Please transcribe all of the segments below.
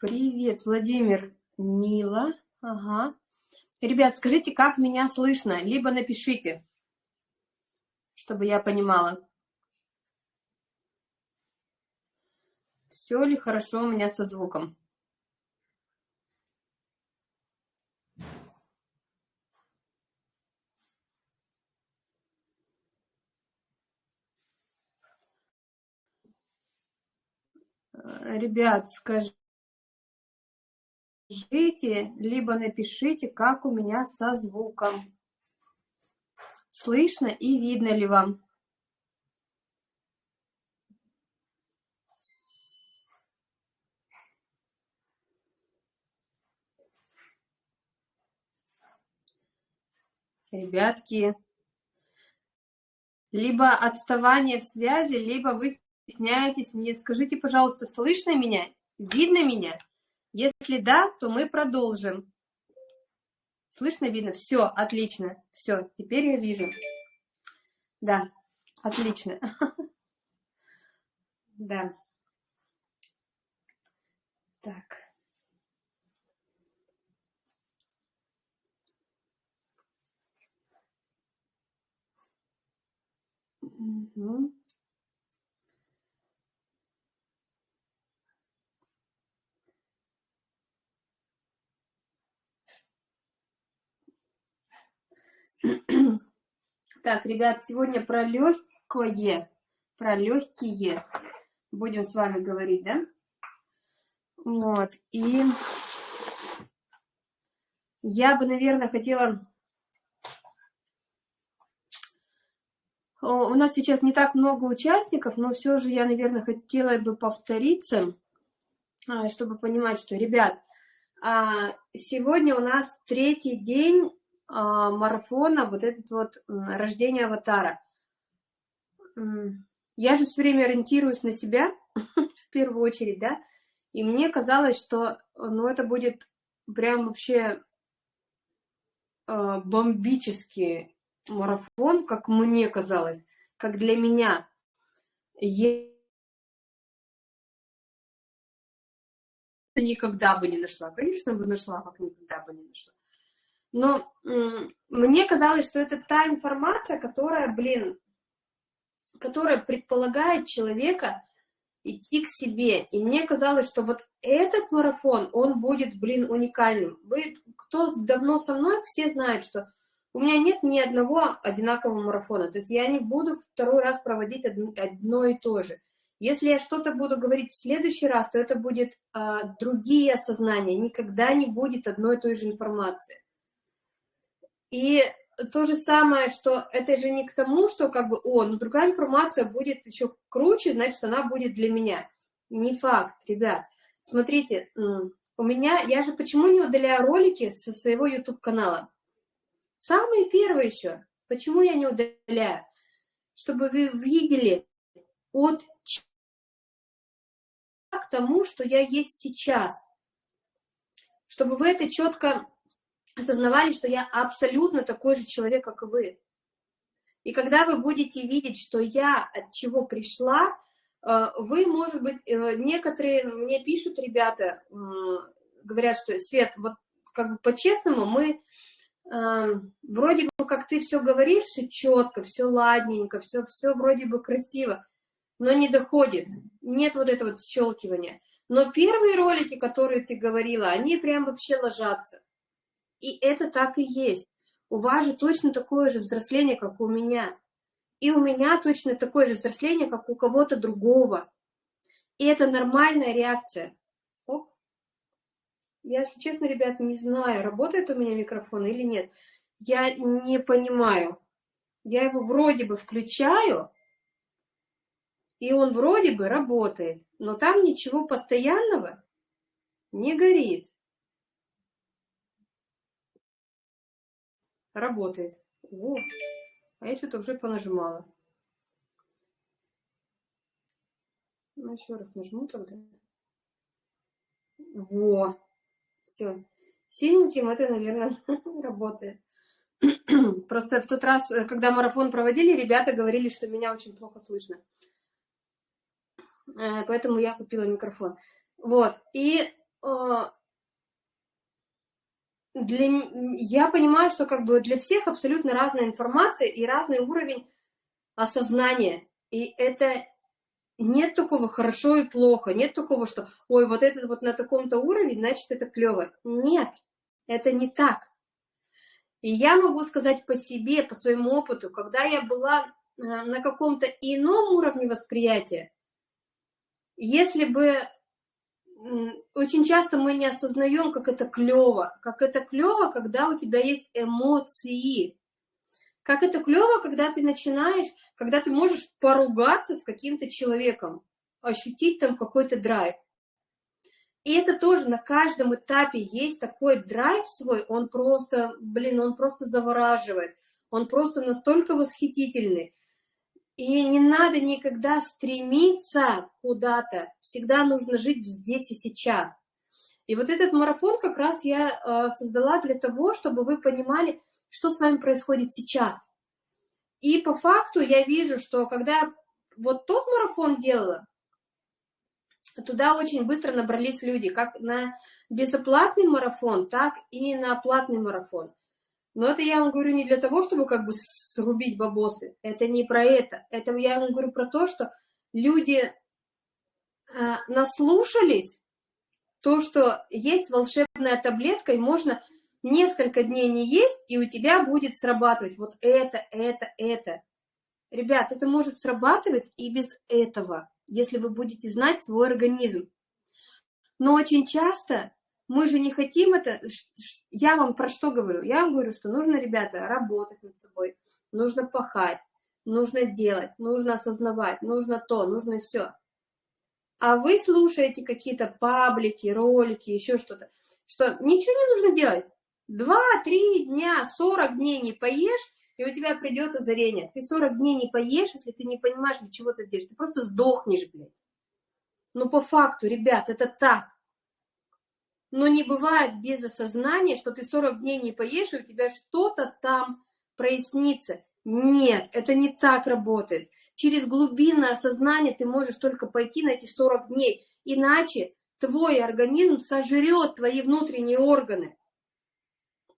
Привет, Владимир. Мила. Ага. Ребят, скажите, как меня слышно? Либо напишите, чтобы я понимала. Все ли хорошо у меня со звуком? Ребят, скажите, либо напишите, как у меня со звуком. Слышно и видно ли вам? Ребятки, либо отставание в связи, либо вы стесняетесь мне. Скажите, пожалуйста, слышно меня? Видно меня? Если да, то мы продолжим. Слышно, видно? Все, отлично. Все, теперь я вижу. Да, отлично. Да. Так. Угу. Так, ребят, сегодня про легкое, про легкие будем с вами говорить, да? Вот, и я бы, наверное, хотела... У нас сейчас не так много участников, но все же я, наверное, хотела бы повториться, а, чтобы понимать, что, ребят, а, сегодня у нас третий день марафона, вот этот вот рождение аватара. Я же все время ориентируюсь на себя, в первую очередь, да, и мне казалось, что, ну, это будет прям вообще э, бомбический марафон, как мне казалось, как для меня. Я никогда бы не нашла. Конечно, бы нашла, как никогда бы не нашла. Но мне казалось, что это та информация, которая, блин, которая предполагает человека идти к себе. И мне казалось, что вот этот марафон, он будет, блин, уникальным. Вы, кто давно со мной, все знают, что у меня нет ни одного одинакового марафона. То есть я не буду второй раз проводить одно и то же. Если я что-то буду говорить в следующий раз, то это будет а, другие осознания. Никогда не будет одной и той же информации. И то же самое, что это же не к тому, что как бы, о, ну другая информация будет еще круче, значит, она будет для меня. Не факт, ребят. Смотрите, у меня, я же почему не удаляю ролики со своего YouTube-канала? Самые первые еще. Почему я не удаляю? Чтобы вы видели от к тому, что я есть сейчас. Чтобы вы это четко осознавали, что я абсолютно такой же человек, как вы. И когда вы будете видеть, что я от чего пришла, э, вы, может быть, э, некоторые мне пишут, ребята, говорят, что, Свет, вот как бы по-честному мы вроде бы, как ты все говоришь, все четко, все ладненько, все, все вроде бы красиво, но не доходит, нет вот этого вот щелкивания. Но первые ролики, которые ты говорила, они прям вообще ложатся. И это так и есть. У вас же точно такое же взросление, как у меня. И у меня точно такое же взросление, как у кого-то другого. И это нормальная реакция. Оп. Я, если честно, ребят, не знаю, работает у меня микрофон или нет. Я не понимаю. Я его вроде бы включаю, и он вроде бы работает, но там ничего постоянного не горит. Работает. О, а я что-то уже понажимала. Ну, еще раз нажму тогда. Во, все. Синеньким это, наверное, работает. Просто в тот раз, э, когда марафон проводили, ребята говорили, что меня очень плохо слышно. Э, поэтому я купила микрофон. Вот, и а, для, я понимаю, что как бы для всех абсолютно разная информация и разный уровень осознания. И это нет такого хорошо и плохо, нет такого, что, ой, вот этот вот на таком-то уровне, значит, это клево. Нет, это не так. И я могу сказать по себе, по своему опыту, когда я была э, на каком-то ином уровне восприятия, если бы очень часто мы не осознаем, как это клево, как это клево, когда у тебя есть эмоции, как это клево, когда ты начинаешь, когда ты можешь поругаться с каким-то человеком, ощутить там какой-то драйв. И это тоже на каждом этапе есть такой драйв свой, он просто, блин, он просто завораживает, он просто настолько восхитительный. И не надо никогда стремиться куда-то, всегда нужно жить здесь и сейчас. И вот этот марафон как раз я э, создала для того, чтобы вы понимали, что с вами происходит сейчас. И по факту я вижу, что когда вот тот марафон делала, туда очень быстро набрались люди, как на безоплатный марафон, так и на платный марафон. Но это я вам говорю не для того, чтобы как бы срубить бабосы. Это не про это. Это я вам говорю про то, что люди э, наслушались, то, что есть волшебная таблетка, и можно несколько дней не есть, и у тебя будет срабатывать вот это, это, это. Ребят, это может срабатывать и без этого если вы будете знать свой организм. Но очень часто мы же не хотим это... Я вам про что говорю? Я вам говорю, что нужно, ребята, работать над собой, нужно пахать, нужно делать, нужно осознавать, нужно то, нужно все. А вы слушаете какие-то паблики, ролики, еще что-то, что ничего не нужно делать. Два-три дня, сорок дней не поешь, и у тебя придет озарение. Ты 40 дней не поешь, если ты не понимаешь, для чего ты делаешь. Ты просто сдохнешь, блядь. Но по факту, ребят, это так. Но не бывает без осознания, что ты 40 дней не поешь, и у тебя что-то там прояснится. Нет, это не так работает. Через глубинное осознание ты можешь только пойти на эти 40 дней. Иначе твой организм сожрет твои внутренние органы.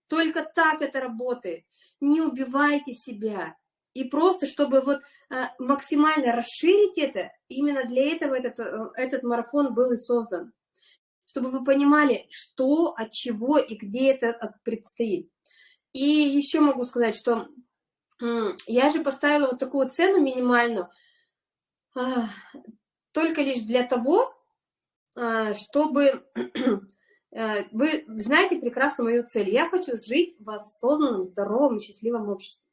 Только так это работает не убивайте себя. И просто, чтобы вот а, максимально расширить это, именно для этого этот, э, этот марафон был и создан. Чтобы вы понимали, что, от чего и где это предстоит. И еще могу сказать, что я же поставила вот такую цену минимальную, а, только лишь для того, а, чтобы Э, вы знаете прекрасно мою цель. Я хочу жить в осознанном, здоровом и счастливом обществе.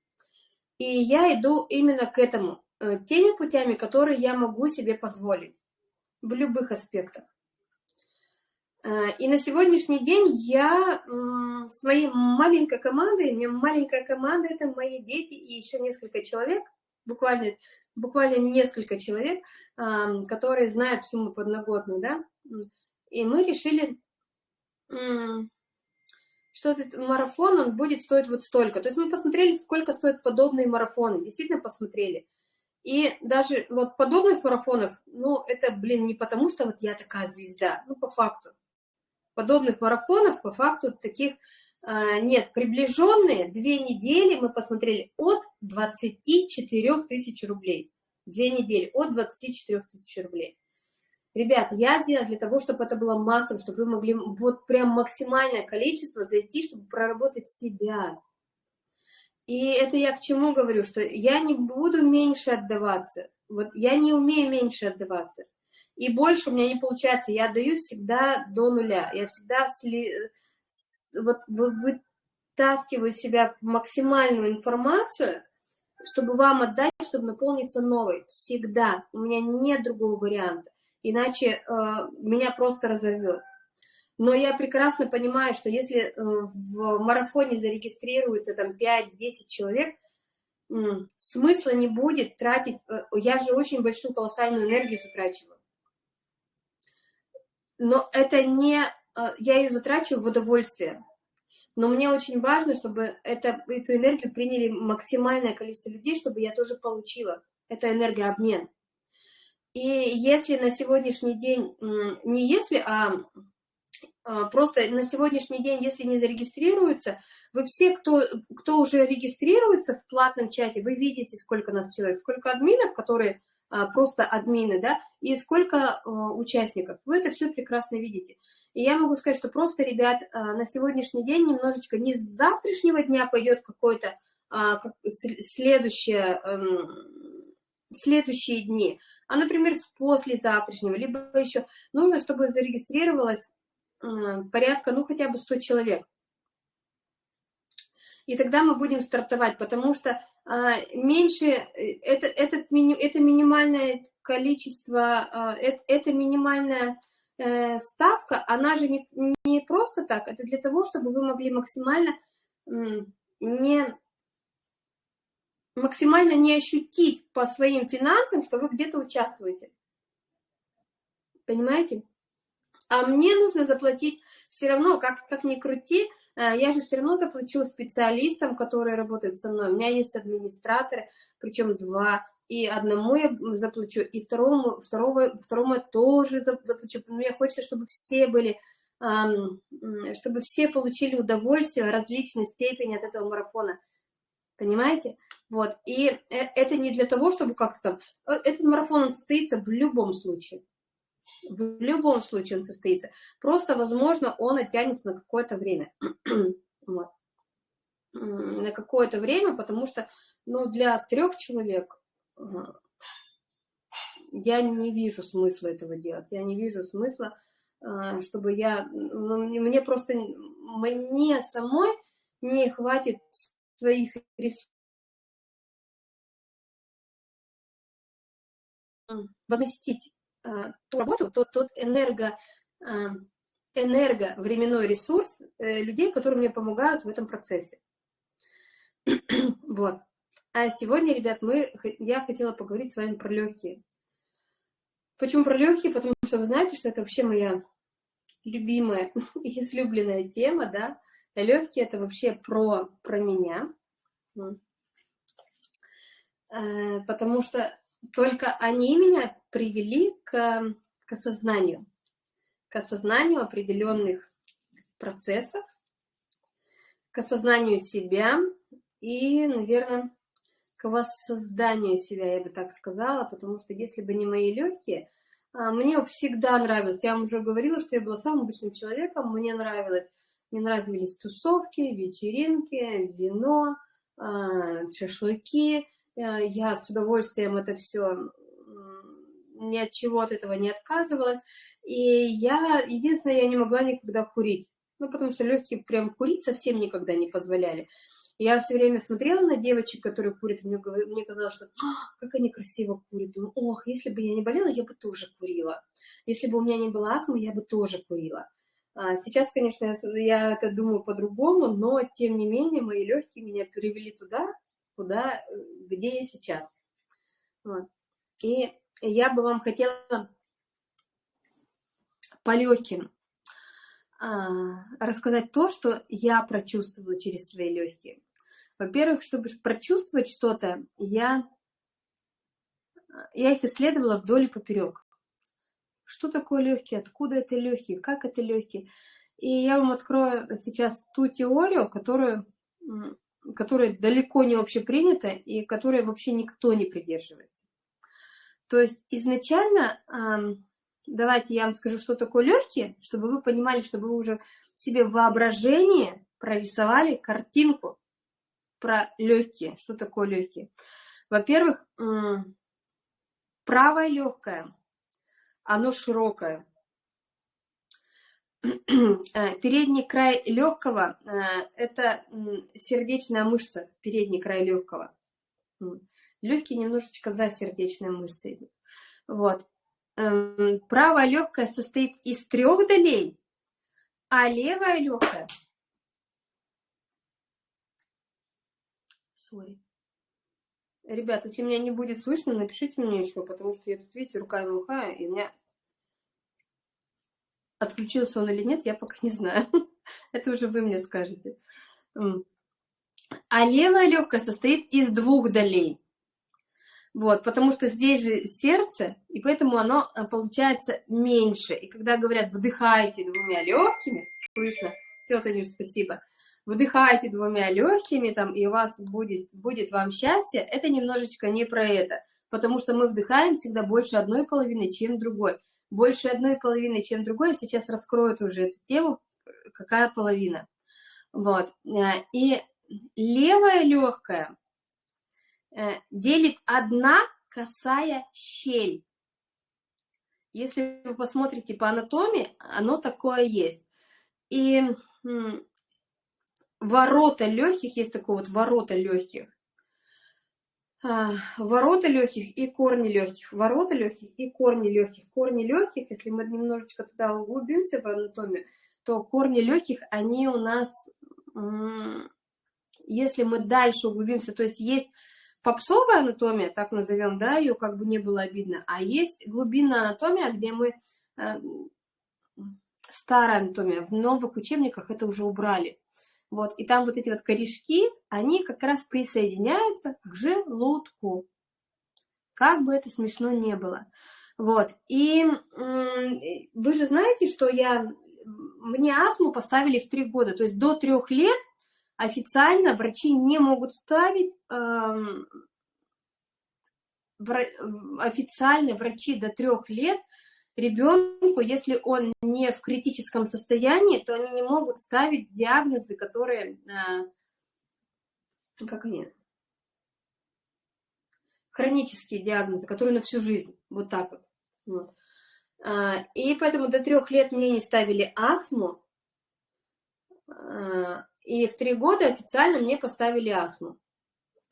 И я иду именно к этому, э, теми путями, которые я могу себе позволить в любых аспектах. Э, и на сегодняшний день я с моей маленькой командой, у меня маленькая команда, это мои дети и еще несколько человек, буквально, буквально несколько человек, которые знают всю мою подноготную, да, и мы решили что этот марафон, он будет стоить вот столько. То есть мы посмотрели, сколько стоят подобные марафоны, действительно посмотрели. И даже вот подобных марафонов, ну, это, блин, не потому, что вот я такая звезда, ну, по факту. Подобных марафонов, по факту, таких э, нет. Приближенные две недели мы посмотрели от 24 тысяч рублей. Две недели от 24 тысяч рублей. Ребят, я сделала для того, чтобы это было массовым, чтобы вы могли вот прям максимальное количество зайти, чтобы проработать себя. И это я к чему говорю, что я не буду меньше отдаваться. Вот я не умею меньше отдаваться. И больше у меня не получается. Я отдаю всегда до нуля. Я всегда сли... вот вытаскиваю себя максимальную информацию, чтобы вам отдать, чтобы наполниться новой. Всегда. У меня нет другого варианта иначе э, меня просто разорвет. Но я прекрасно понимаю, что если э, в марафоне зарегистрируется там 5-10 человек, смысла не будет тратить, э, я же очень большую колоссальную энергию затрачиваю. Но это не, э, я ее затрачиваю в удовольствие. Но мне очень важно, чтобы это, эту энергию приняли максимальное количество людей, чтобы я тоже получила. Это энергообмен. И если на сегодняшний день, не если, а а, просто на сегодняшний день, если не зарегистрируются, вы все, кто, кто уже регистрируется в платном чате, вы видите, сколько нас человек, сколько админов, которые просто админы, да, и сколько а, участников. Вы это все прекрасно видите. И я могу сказать, что просто, ребят, на сегодняшний день немножечко не с завтрашнего дня пойдет какой-то следующее, эм, следующие дни, а, например, с послезавтрашнего, либо еще нужно, чтобы зарегистрировалось порядка, ну, хотя бы 100 человек. И тогда мы будем стартовать, потому что а, меньше, э, это, этот, это минимальное количество, а, это, это минимальная э, ставка, она же не, не просто так, это для того, чтобы вы могли максимально не максимально не ощутить по своим финансам, что вы где-то участвуете. Понимаете? А мне нужно заплатить все равно, как, как ни крути, я же все равно заплачу специалистам, которые работают со мной. У меня есть администраторы, причем два, и одному я заплачу, и второму, второго, второму я тоже заплачу. Мне хочется, чтобы все были, чтобы все получили удовольствие различной степени от этого марафона. Понимаете? Вот. И э, это не для того, чтобы как-то там... Э, этот марафон он состоится в любом случае. В любом случае он состоится. Просто, возможно, он оттянется на какое-то время. вот. На какое-то время, потому что ну, для трех человек я не вижу смысла этого делать. Я не вижу смысла, а, чтобы я... Ну, мне просто... Мне самой не хватит своих ресурсов возместить а, ту работу, тот, тот энерго, а, энерговременной ресурс э, людей, которые мне помогают в этом процессе. вот. А сегодня, ребят, мы, я хотела поговорить с вами про легкие. Почему про легкие? Потому что вы знаете, что это вообще моя любимая и излюбленная тема, да. Легкие это вообще про, про меня. Э, потому что только они меня привели к, к осознанию, к осознанию определенных процессов, к осознанию себя и, наверное, к воссозданию себя, я бы так сказала, потому что если бы не мои легкие, а, мне всегда нравилось, я вам уже говорила, что я была самым обычным человеком, мне нравилось, мне нравились тусовки, вечеринки, вино, а, шашлыки, я с удовольствием это все ни от чего от этого не отказывалась. И я, единственное, я не могла никогда курить. Ну, потому что легкие прям курить совсем никогда не позволяли. Я все время смотрела на девочек, которые курят, и мне, мне казалось, что «А, как они красиво курят. Думаю, ох, если бы я не болела, я бы тоже курила. Если бы у меня не было астмы, я бы тоже курила. А сейчас, конечно, я, я это думаю по-другому, но тем не менее мои легкие меня перевели туда, куда, где я сейчас. Вот. И я бы вам хотела по легким а, рассказать то, что я прочувствовала через свои легкие. Во-первых, чтобы прочувствовать что-то, я, я их исследовала вдоль и поперек. Что такое легкие, откуда это легкие, как это легкие. И я вам открою сейчас ту теорию, которую которая далеко не общепринята и которой вообще никто не придерживается. То есть изначально, давайте я вам скажу, что такое легкие, чтобы вы понимали, чтобы вы уже себе воображение прорисовали картинку про легкие, что такое легкие. Во-первых, правое легкое, оно широкое, передний край легкого э, – это сердечная мышца, передний край легкого. Легкий немножечко за сердечной мышцей. Вот. Эм, правая легкая состоит из трех долей, а левая легкая... Sorry. Ребят, если меня не будет слышно, напишите мне еще, потому что я тут, видите, руками махаю, и у меня Отключился он или нет, я пока не знаю. Это уже вы мне скажете. А левая легкая состоит из двух долей. Вот, потому что здесь же сердце, и поэтому оно э, получается меньше. И когда говорят, вдыхайте двумя легкими, слышно, все, Танюш, спасибо, вдыхайте двумя легкими, там, и у вас будет, будет вам счастье, это немножечко не про это, потому что мы вдыхаем всегда больше одной половины, чем другой. Больше одной половины, чем другой, сейчас раскрою уже эту тему, какая половина. Вот, э, и левая легкая Э, делит одна косая щель. Если вы посмотрите по анатомии, оно такое есть. И ворота легких, есть такое вот ворота легких. А, ворота легких и корни легких. Ворота легких и корни легких. Корни легких, если мы немножечко туда углубимся в анатомию, то корни легких, они у нас, если мы дальше углубимся, то есть есть попсовая анатомия, так назовем, да, ее как бы не было обидно, а есть глубинная анатомия, где мы, э, старая анатомия, в новых учебниках это уже убрали. Вот, и там вот эти вот корешки, они как раз присоединяются к желудку. Как бы это смешно не было. Вот, и вы же знаете, что я, мне астму поставили в три года, то есть до трех лет официально врачи не могут ставить, э, официально врачи до трех лет ребенку, если он не в критическом состоянии, то они не могут ставить диагнозы, которые, э, как они, хронические диагнозы, которые на всю жизнь, вот так вот. вот. А, и поэтому до трех лет мне не ставили астму, а, и в три года официально мне поставили астму.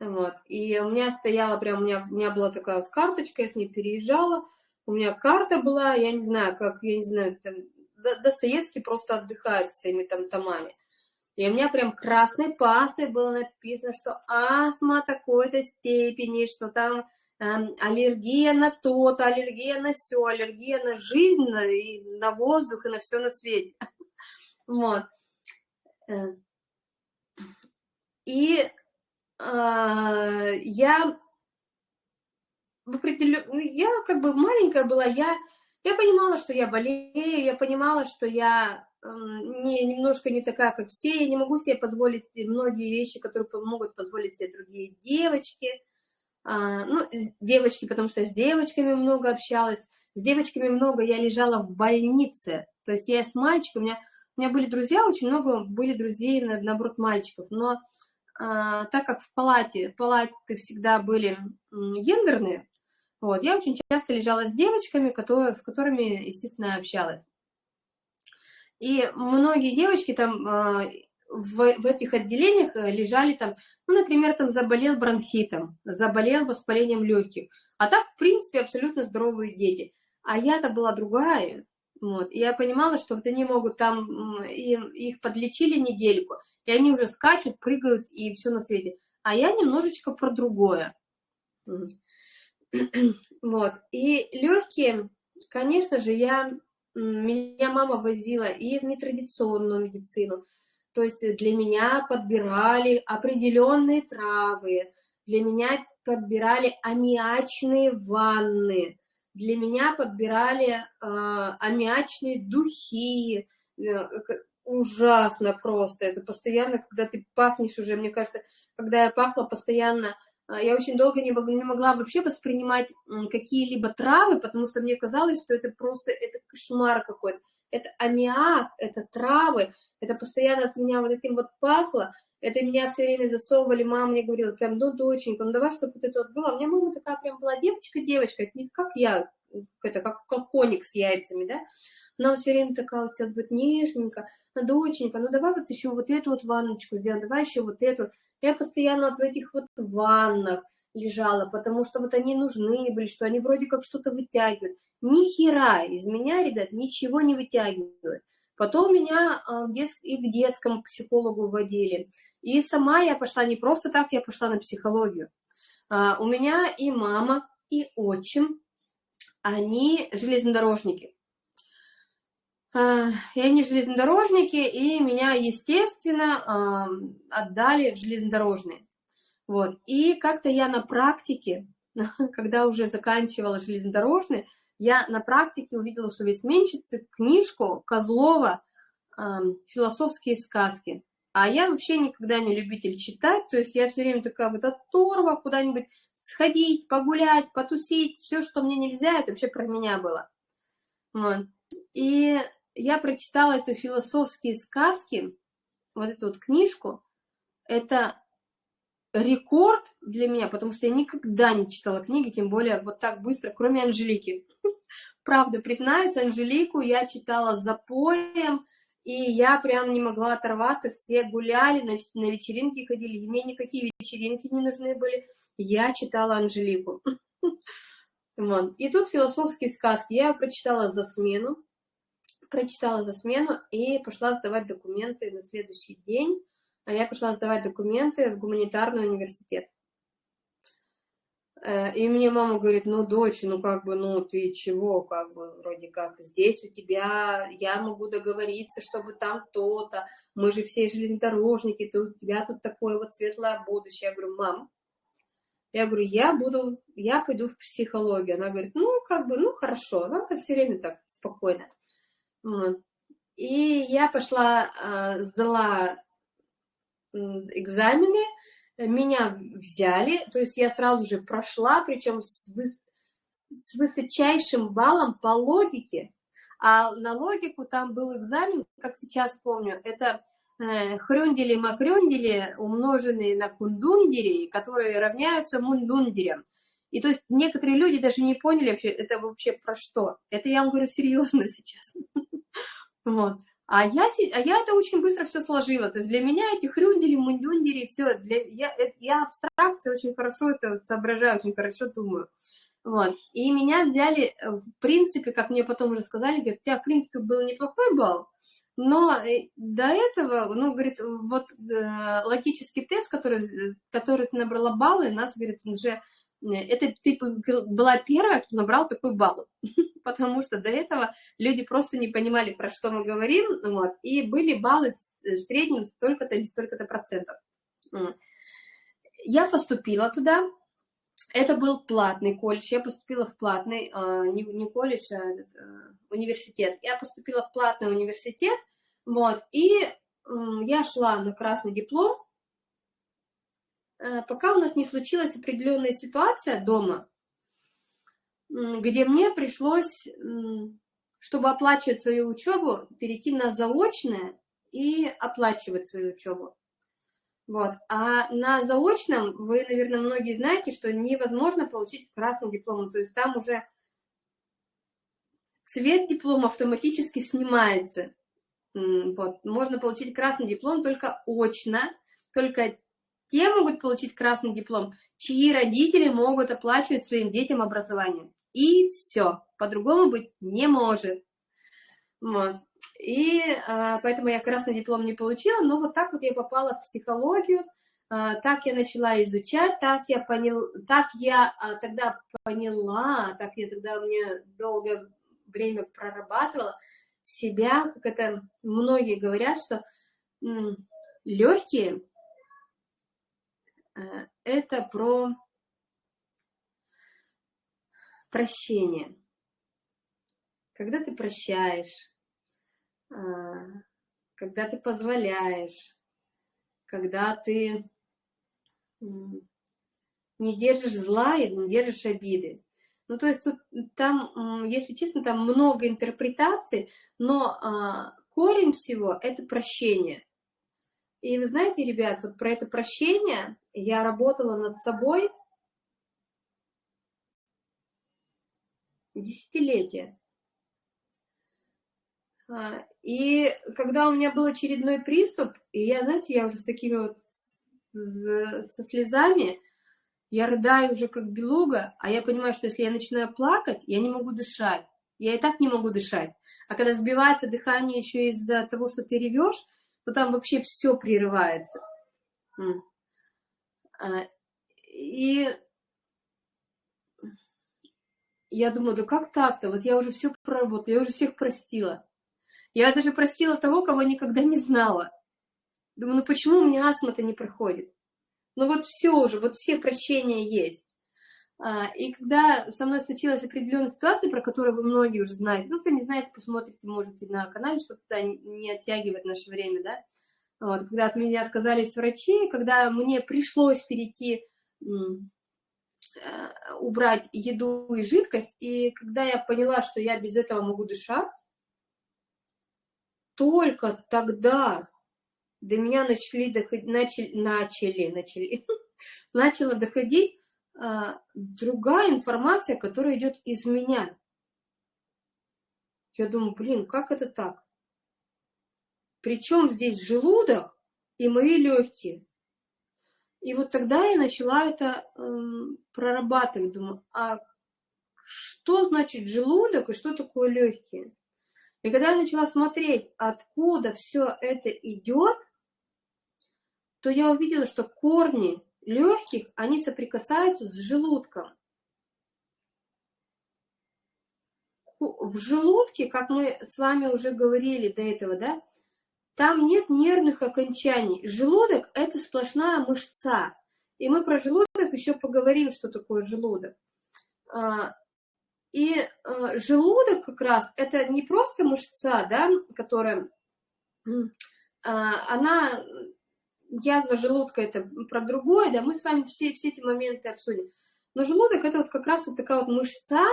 Вот. И у меня стояла прям, у меня, у меня была такая вот карточка, я с ней переезжала. У меня карта была, я не знаю, как, я не знаю, там, Достоевский просто отдыхает своими там томами. И у меня прям красной пастой было написано, что астма такой-то степени, что там эм, аллергия на то-то, аллергия на все, аллергия на жизнь, на, и на воздух и на все на свете. Вот. Э, и э, я определен... Ну, я как бы маленькая была, я, я понимала, что я болею, я понимала, что я э, не, немножко не такая, как все, я не могу себе позволить многие вещи, которые могут позволить себе другие девочки, а, ну, девочки, потому что с девочками много общалась, с девочками много я лежала в больнице, то есть я с мальчиком, у меня, у меня были друзья, очень много были друзей, наоборот, мальчиков, но а, так как в палате, палаты всегда были гендерные, вот, я очень часто лежала с девочками, которые, с которыми, естественно, общалась. И многие девочки там а, в, в этих отделениях э, лежали там, ну, например, там заболел бронхитом, заболел воспалением легких, а так, в принципе, абсолютно здоровые дети. А я-то была другая, вот, и я понимала, что вот они могут там, им, их подлечили недельку, и они уже скачут, прыгают и все на свете. А я немножечко про другое. Вот. И легкие, конечно же, я, меня мама возила и в нетрадиционную медицину. То есть для меня подбирали определенные травы, для меня подбирали аммиачные ванны, для меня подбирали э, аммиачные духи, э, ужасно просто. Это постоянно, когда ты пахнешь уже, мне кажется, когда я пахла постоянно, я очень долго не, могла вообще воспринимать какие-либо травы, потому что мне казалось, что это просто, это кошмар какой-то. Это аммиак, это травы, это постоянно от меня вот этим вот пахло, это меня все время засовывали, мама мне говорила, прям, ну, доченька, ну, давай, чтобы вот это вот было. У меня мама такая прям была девочка-девочка, не как я, это как, как коник с яйцами, да, она все время такая вот вся вот нежненько, доченька, ну давай вот еще вот эту вот ванночку сделаем, давай еще вот эту. Я постоянно вот в этих вот ваннах лежала, потому что вот они нужны были, что они вроде как что-то вытягивают. Ни хера из меня, ребят, ничего не вытягивают. Потом меня а, и к детскому психологу водили. И сама я пошла, не просто так, я пошла на психологию. А, у меня и мама, и отчим, они железнодорожники. А, и они железнодорожники, и меня, естественно, отдали в железнодорожные. Вот. И как-то я на практике, когда уже заканчивала железнодорожный, я на практике увидела, что есть сменщицы книжку Козлова «Философские сказки». А я вообще никогда не любитель читать, то есть я все время такая вот оторва куда-нибудь сходить, погулять, потусить, все, что мне нельзя, это вообще про меня было. Вот. И я прочитала эту философские сказки, вот эту вот книжку, это рекорд для меня, потому что я никогда не читала книги, тем более вот так быстро, кроме Анжелики. Правда, признаюсь, Анжелику я читала с запоем, и я прям не могла оторваться, все гуляли, на, на вечеринки ходили, мне никакие вечеринки не нужны были, я читала Анжелику. Вот. И тут философские сказки, я прочитала за смену, прочитала за смену и пошла сдавать документы на следующий день, а я пошла сдавать документы в гуманитарный университет. Э, и мне мама говорит, ну, дочь, ну, как бы, ну, ты чего, как бы, вроде как, здесь у тебя, я могу договориться, чтобы там то-то, мы же все железнодорожники, ты, у тебя тут такое вот светлое будущее. Я говорю, мам, я говорю, я буду, я пойду в психологию. Она говорит, ну, как бы, ну, хорошо, она все время так спокойно. И я пошла, а, сдала экзамены, меня взяли, то есть я сразу же прошла, причем с, выс с высочайшим баллом по логике, а на логику там был экзамен, как сейчас помню, это э, хрюндели-макрюндели, умноженные на кундундери, которые равняются мундундерям. И то есть некоторые люди даже не поняли вообще, это вообще про что. Это я вам говорю серьезно сейчас. Вот. А я, а я это очень быстро все сложила. То есть для меня эти хрюндели, мундюндери, все, для, я, это, я абстракция очень хорошо это соображаю, очень хорошо думаю. Вот. И меня взяли, э, в принципе, как мне потом уже сказали, говорят, у тебя, в принципе, был неплохой балл, но э, до этого, ну, говорит, вот э, логический тест, который, э, который ты набрала баллы, нас, говорит, уже это ты была первая, кто набрал такой балл, потому что до этого люди просто не понимали, про что мы говорим, вот, и были баллы в среднем столько-то или столько-то процентов. Я поступила туда, это был платный колледж, я поступила в платный, а, не, не колледж, а а, университет. Я поступила в платный университет, вот, и я шла на красный диплом, Э, пока у нас не случилась определенная ситуация дома, где мне пришлось, чтобы оплачивать свою учебу, перейти на заочное и оплачивать свою учебу. Вот. А на заочном, вы, наверное, многие знаете, что невозможно получить красный диплом. То есть там уже цвет диплома автоматически снимается. Вот. Можно получить красный диплом только очно, только те могут получить красный диплом, чьи родители могут оплачивать своим детям образование. И все, по-другому быть не может. Вот. И а, поэтому я красный диплом не получила, но вот так вот я попала в психологию, а, так я начала изучать, так я, понял, так я а, тогда поняла, так я тогда мне долгое время прорабатывала себя, как это многие говорят, что легкие это про прощение. Когда ты прощаешь, а, когда ты позволяешь, когда ты не держишь зла и не держишь обиды. Ну, то есть тут, там, если честно, там много интерпретаций, но а, корень всего – это прощение. И вы знаете, ребят, вот про это прощение я работала над собой десятилетия. А, и когда у меня был очередной приступ, и я, знаете, я уже с такими вот, со слезами, я рыдаю уже как белуга, а я понимаю, что если я начинаю плакать, я не могу дышать. Я и так не могу дышать. А когда сбивается дыхание еще из-за того, что ты ревешь, то там вообще все прерывается. А, и я думаю, да как так-то? Вот я уже все проработала, я уже всех простила. Я даже простила того, кого никогда не знала. Думаю, ну почему у меня астма-то не проходит? Ну вот все уже, вот все прощения есть. А, и когда со мной случилась определенная ситуация, про которую вы многие уже знаете, ну, кто не знает, посмотрите, можете на канале, чтобы туда не оттягивать наше время, да, вот, когда от меня отказались врачи, когда мне пришлось перейти, э, убрать еду и жидкость, и когда я поняла, что я без этого могу дышать, только тогда до меня начали доходить, начали, начали, начали, начала доходить другая информация, которая идет из меня. Я думаю, блин, как это так? Причем здесь желудок и мои легкие. И вот тогда я начала это э, прорабатывать. Думаю, а что значит желудок и что такое легкие? И когда я начала смотреть, откуда все это идет, то я увидела, что корни легких, они соприкасаются с желудком. В желудке, как мы с вами уже говорили до этого, да, там нет нервных окончаний. Желудок – это сплошная мышца. И мы про желудок еще поговорим, что такое желудок. А, и а, желудок как раз – это не просто мышца, да, которая, а, она язва желудка это про другое, да, мы с вами все, все эти моменты обсудим. Но желудок это вот как раз вот такая вот мышца,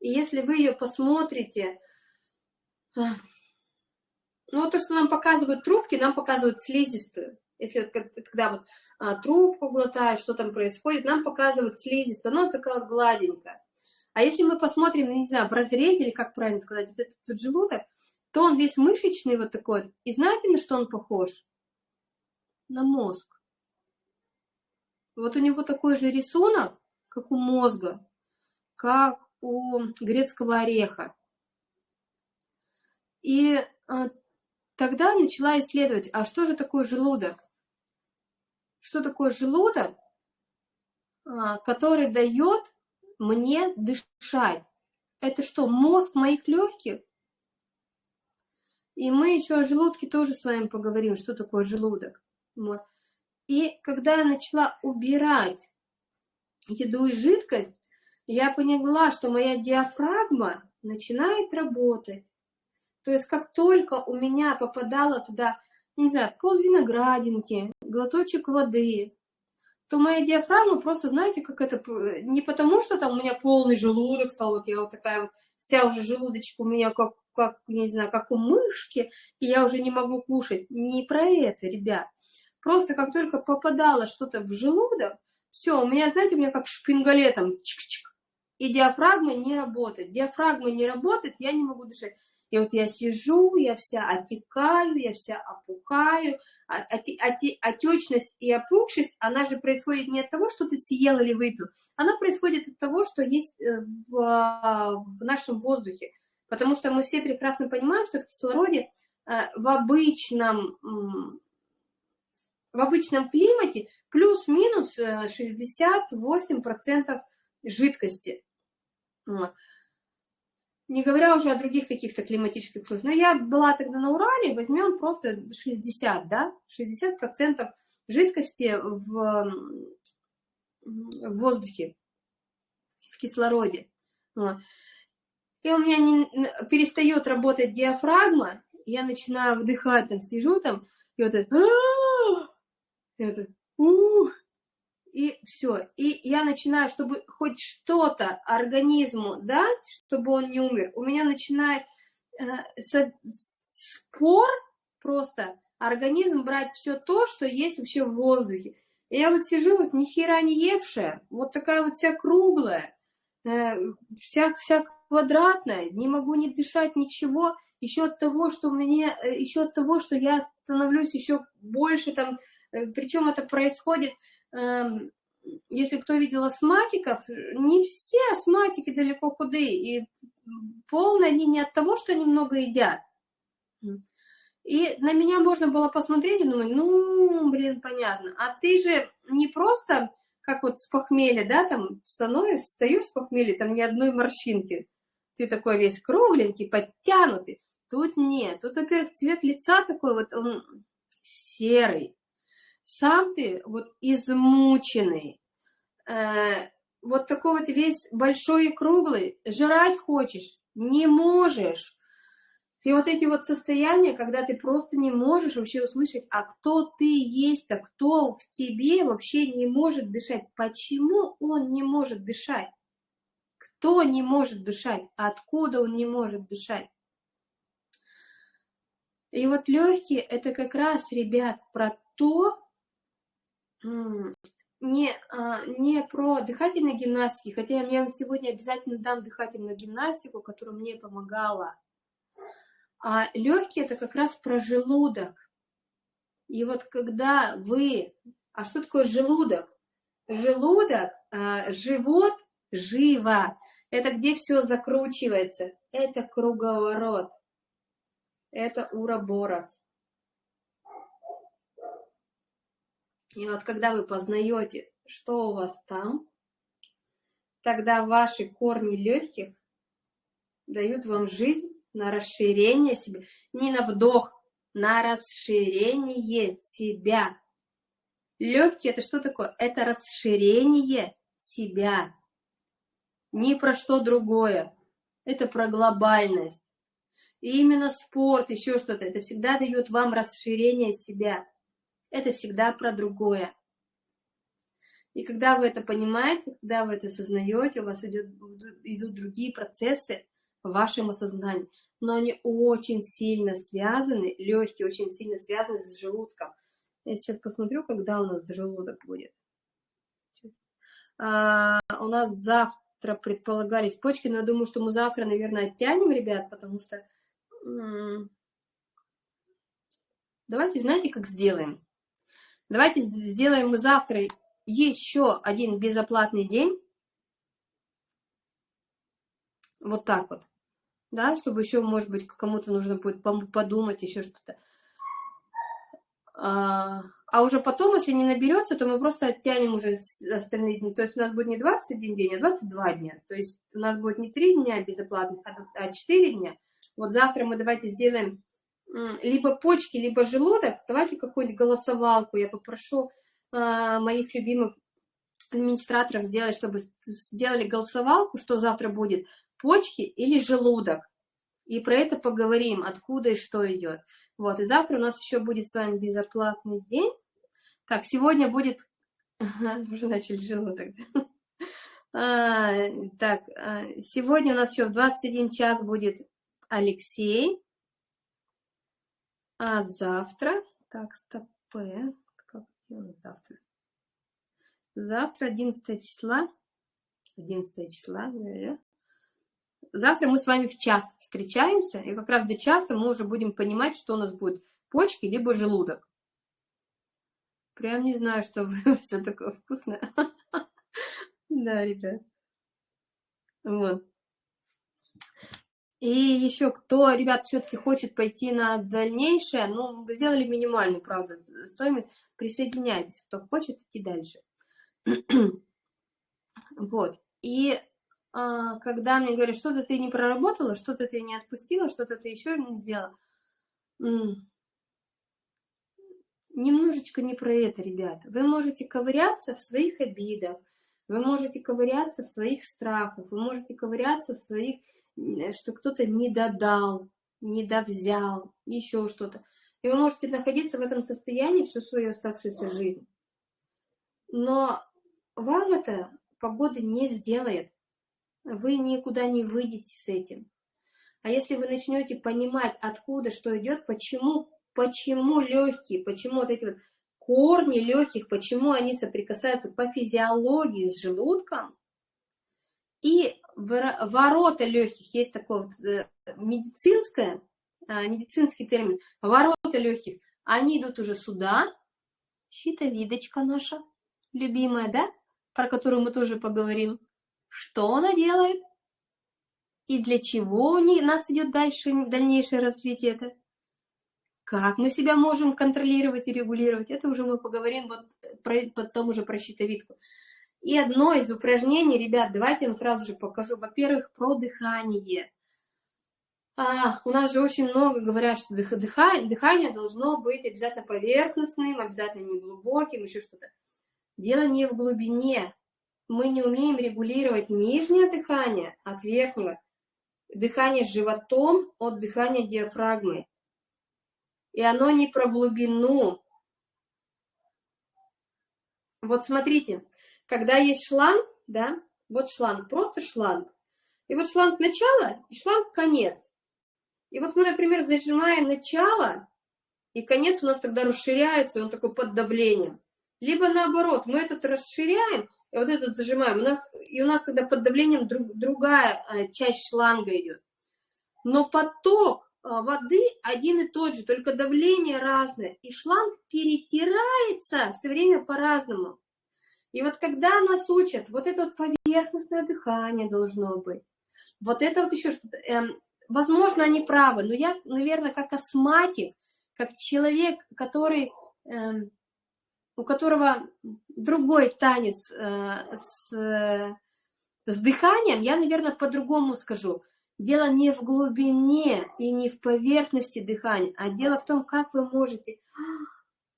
и если вы ее посмотрите, а, ну вот то, что нам показывают трубки, нам показывают слизистую. Если вот, когда вот а, трубку глотаешь, что там происходит, нам показывают слизистую, она вот такая вот гладенькая. А если мы посмотрим, не знаю, в разрезе, или как правильно сказать, вот этот вот желудок, то он весь мышечный вот такой. И знаете, на что он похож? На мозг. Вот у него такой же рисунок, как у мозга, как у грецкого ореха. И а, тогда начала исследовать, а что же такое желудок? Что такое желудок, а, который дает мне дышать? Это что, мозг моих легких? И мы еще о желудке тоже с вами поговорим, что такое желудок. Вот. И когда я начала убирать еду и жидкость, я поняла, что моя диафрагма начинает работать. То есть как только у меня попадало туда, не знаю, пол виноградинки, глоточек воды, то моя диафрагма просто, знаете, как это, не потому что там у меня полный желудок стал, вот я вот такая вот, вся уже желудочек у меня как, как, не знаю, как у мышки, и я уже не могу кушать. Не про это, ребят. Просто как только попадало что-то в желудок, все, у меня, знаете, у меня как шпингалетом, чик-чик, и диафрагма не работает. Диафрагма не работает, я не могу дышать. И вот я сижу, я вся отекаю, я вся опухаю. А, отечность и опухшесть, она же происходит не от того, что ты съел или выпил, она происходит от того, что есть э, в, нашем воздухе. Потому что мы все прекрасно понимаем, что в кислороде э, в обычном в обычном климате плюс-минус 68% э, жидкости. Не говоря уже о других каких-то климатических условиях. Но я была тогда на Урале, возьмем просто 60, да, 60% жидкости в, в воздухе, в кислороде. И у меня не, перестает работать диафрагма, я начинаю вдыхать, там сижу там, и вот это это, ух, и все. И я начинаю, чтобы хоть что-то организму дать, чтобы он не умер, у меня начинает э, спор просто организм брать все то, что есть вообще в воздухе. И я вот сижу, вот ни хера не евшая, вот такая вот вся круглая, э, вся, вся квадратная, не могу не дышать ничего, еще от того, что мне, э, еще от того, что я становлюсь еще больше там Причем это происходит, эм, если кто видел астматиков, не все астматики далеко худые, и полные они не от того, что они много едят. И на меня можно было посмотреть и думать, ну, блин, понятно. А ты же не просто, как вот с похмелья, да, там становишься, встаешь с похмелья, там ни одной морщинки. Ты такой весь кругленький, подтянутый. Тут нет. Тут, во-первых, цвет лица такой вот, он серый сам ты вот измученный, э, вот такой вот весь большой и круглый, жрать хочешь, не можешь. И вот эти вот состояния, когда ты просто не можешь вообще услышать, а кто ты есть, а кто в тебе вообще не может дышать. Почему он не может дышать? Кто не может дышать? Откуда он не может дышать? И вот легкие это как раз, ребят, про то, не, а, не про дыхательные гимнастики, хотя я вам сегодня обязательно дам дыхательную гимнастику, которая мне помогала. А легкие это как раз про желудок. И вот когда вы... А что такое желудок? Желудок, а, живот, живо. Это где все закручивается. Это круговорот. Это уроборос. И вот когда вы познаете, что у вас там, тогда ваши корни легких дают вам жизнь на расширение себя, не на вдох, на расширение себя. Легкие это что такое? Это расширение себя. Ни про что другое. Это про глобальность. И именно спорт, еще что-то, это всегда дает вам расширение себя это всегда про другое. И когда вы это понимаете, когда вы это осознаете, у вас идет, идут другие процессы в вашем осознании. Но они очень сильно связаны, легкие очень сильно связаны с желудком. Я сейчас посмотрю, когда у нас желудок будет. А, у нас завтра предполагались почки, но я думаю, что мы завтра, наверное, оттянем, ребят, потому что... Давайте, знаете, как сделаем? Давайте сделаем мы завтра еще один безоплатный день. Вот так вот. Да, чтобы еще, может быть, кому-то нужно будет подумать, еще что-то. А, а уже потом, если не наберется, то мы просто оттянем уже остальные дни. То есть у нас будет не 21 день, а 22 дня. То есть у нас будет не 3 дня безоплатных, а 4 дня. Вот завтра мы давайте сделаем либо почки, либо желудок, давайте какую-нибудь голосовалку. Я попрошу э, моих любимых администраторов сделать, чтобы сделали голосовалку, что завтра будет, почки или желудок. И про это поговорим, откуда и что идет. Вот, и завтра у нас еще будет с вами безоплатный день. Так, сегодня будет... уже начали желудок. А, так, а, сегодня у нас еще в 21 час будет Алексей. А завтра, так, стоп, как делать завтра? Завтра, 11 числа, 11 числа. Завтра мы с вами в час встречаемся, и как раз до часа мы уже будем понимать, что у нас будет, почки либо желудок. Прям не знаю, что все такое вкусное. Да, ребят. Вот. И еще кто, ребят, все-таки хочет пойти на дальнейшее, ну, вы сделали минимальную, правда, стоимость, присоединяйтесь, кто хочет идти дальше. вот. И а, когда мне говорят, что-то ты не проработала, что-то ты не отпустила, что-то ты еще не сделала, немножечко не про это, ребята. Вы можете ковыряться в своих обидах, вы можете ковыряться в своих страхах, вы можете ковыряться в своих что кто-то не додал, не довзял, еще что-то. И вы можете находиться в этом состоянии всю свою оставшуюся жизнь. Но вам это погода не сделает. Вы никуда не выйдете с этим. А если вы начнете понимать, откуда что идет, почему, почему легкие, почему вот эти вот корни легких, почему они соприкасаются по физиологии с желудком, и ворота легких, есть такое вот э, медицинское, а, медицинский термин, ворота легких, они идут уже сюда, щитовидочка наша, любимая, да, про которую мы тоже поговорим. Что она делает? И для чего у нас идет дальше, дальнейшее развитие это? Как мы себя можем контролировать и регулировать? Это уже мы поговорим вот про, потом уже про щитовидку. И одно из упражнений, ребят, давайте я вам сразу же покажу. Во-первых, про дыхание. А, у нас же очень много говорят, что дых, дыхание, дыхание должно быть обязательно поверхностным, обязательно неглубоким, еще что-то. Дело не в глубине. мы не умеем регулировать нижнее дыхание от верхнего, дыхание животом от дыхания диафрагмы. И оно не про глубину. Вот смотрите, когда есть шланг, да, вот шланг, просто шланг. И вот шланг начало и шланг конец. И вот мы, например, зажимаем начало, и конец у нас тогда расширяется, и он такой под давлением. Либо наоборот, мы этот расширяем, и вот этот зажимаем. У нас, и у нас тогда под давлением друг, другая а, часть шланга идет. Но поток а, воды один и тот же, только давление разное. И шланг перетирается все время по-разному. И вот когда нас учат, вот это вот поверхностное дыхание должно быть, вот это вот еще что-то, эм, возможно, они правы, но я, наверное, как астматик, как человек, который эм, у которого другой танец э, с, с дыханием, я, наверное, по-другому скажу. Дело не в глубине и не в поверхности дыхания, а дело в том, как вы можете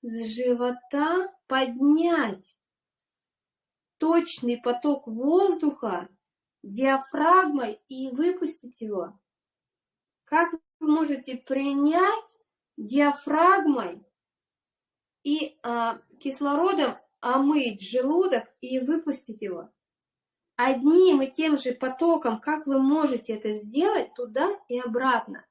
с живота поднять точный поток воздуха диафрагмой и выпустить его. Как вы можете принять диафрагмой и а, кислородом омыть желудок и выпустить его. Одним и тем же потоком, как вы можете это сделать, туда и обратно.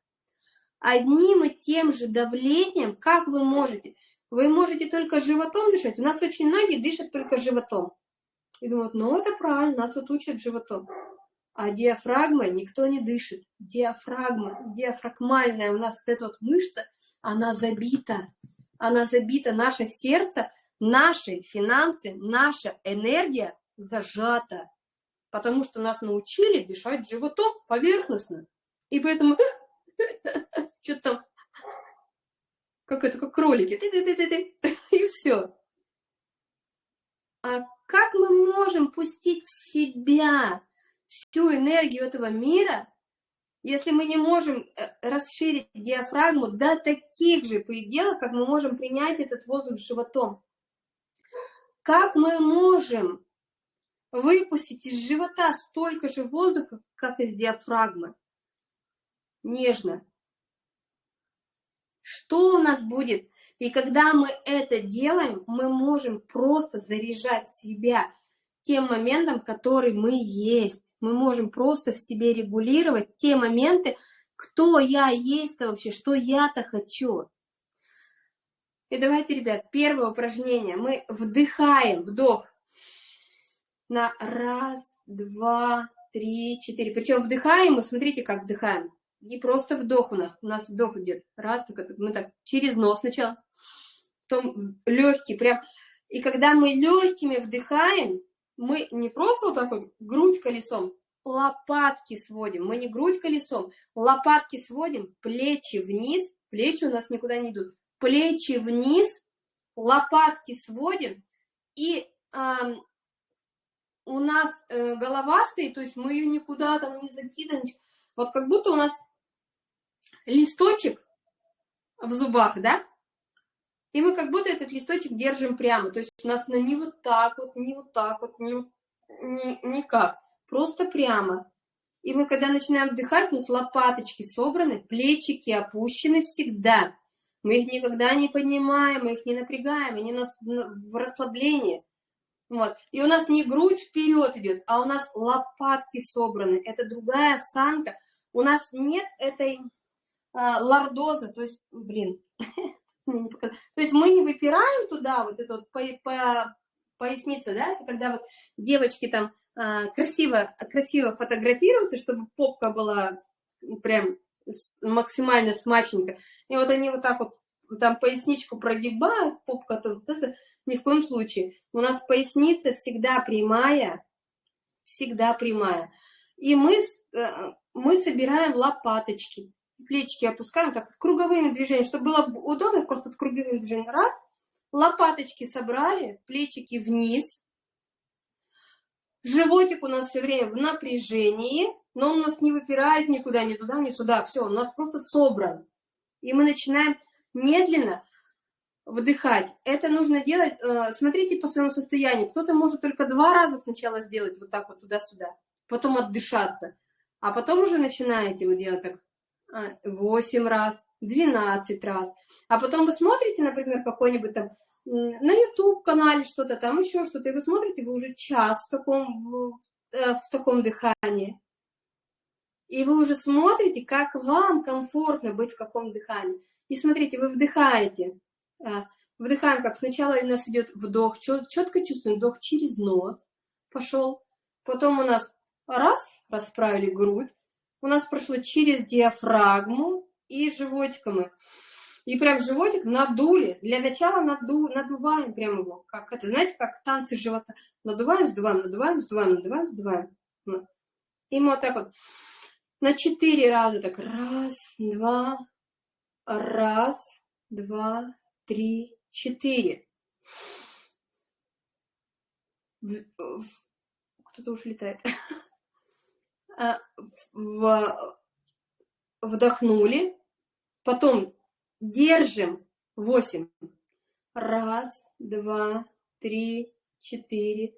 Одним и тем же давлением, как вы можете. Вы можете только животом дышать. У нас очень многие дышат только животом. И думают, ну это правильно, нас вот учат животом. А диафрагмой никто не дышит. Диафрагма, диафрагмальная у нас вот эта вот мышца, она забита она забита, наше сердце, наши финансы, наша энергия зажата, потому что нас научили дышать животом поверхностно. И поэтому что-то там, как это, как кролики, и все. А как мы можем пустить в себя всю энергию этого мира, если мы не можем э, расширить диафрагму до таких же пределов, как мы можем принять этот воздух животом, как мы можем выпустить из живота столько же воздуха, как из диафрагмы? Нежно. Что у нас будет? И когда мы это делаем, мы можем просто заряжать себя тем моментом, который мы есть. Мы можем просто в себе регулировать те моменты, кто я есть-то вообще, что я-то хочу. И давайте, ребят, первое упражнение. Мы вдыхаем, вдох на раз, два, три, четыре. Причем вдыхаем мы, смотрите, как вдыхаем. Не просто вдох у нас, у нас вдох идет. Раз, мы так через нос сначала, потом легкий, прям. И когда мы легкими вдыхаем, мы не просто вот так вот грудь колесом, лопатки сводим. Мы не грудь колесом, лопатки сводим, плечи вниз, плечи у нас никуда не идут. Плечи вниз, лопатки сводим, и э, у нас э, голова стоит, то есть мы ее никуда там не закидываем. Вот как будто у нас листочек в зубах, да? И мы как будто этот листочек держим прямо. То есть у нас на не вот так вот, не вот так вот, не, не, никак. Просто прямо. И мы когда начинаем вдыхать, у нас лопаточки собраны, плечики опущены всегда. Мы их никогда не поднимаем, мы их не напрягаем, они у нас в расслаблении. Вот. И у нас не грудь вперед идет, а у нас лопатки собраны. Это другая осанка. У нас нет этой а, лордозы, то есть, блин, То есть мы не выпираем туда вот это вот по, по, поясница, да, когда вот девочки там а, красиво, красиво фотографируются, чтобы попка была прям максимально смачненькая. И вот они вот так вот там поясничку прогибают, попка тут, ни в коем случае. У нас поясница всегда прямая, всегда прямая. И мы, э, мы собираем лопаточки плечики опускаем так круговыми движениями, чтобы было удобно, просто круговыми движениями. Раз, лопаточки собрали, плечики вниз. Животик у нас все время в напряжении, но он у нас не выпирает никуда, ни туда, ни сюда. Все, у нас просто собран. И мы начинаем медленно вдыхать. Это нужно делать, э, смотрите по своему состоянию. Кто-то может только два раза сначала сделать вот так вот туда-сюда, потом отдышаться, а потом уже начинаете вы делать так 8 а, раз, 12 раз. А потом вы смотрите, например, какой-нибудь там на YouTube-канале что-то, там еще что-то, и вы смотрите, вы уже час в таком, э, в таком дыхании. И вы уже смотрите, как вам комфортно быть в каком дыхании. И смотрите, вы вдыхаете. А, вдыхаем, как сначала у нас идет вдох, четко чувствуем вдох через нос, пошел. Потом у нас раз, расправили грудь. У нас прошло через диафрагму и животиком. И прям животик надули. Для начала наду, надуваем прям его. Как это, знаете, как танцы живота. Надуваем, сдуваем, надуваем, сдуваем, надуваем, сдуваем. И мы вот так вот на четыре раза так раз, два, раз, два, три, четыре. Кто-то уж летает. А, вдохнули, потом держим восемь. Раз, два, три, четыре,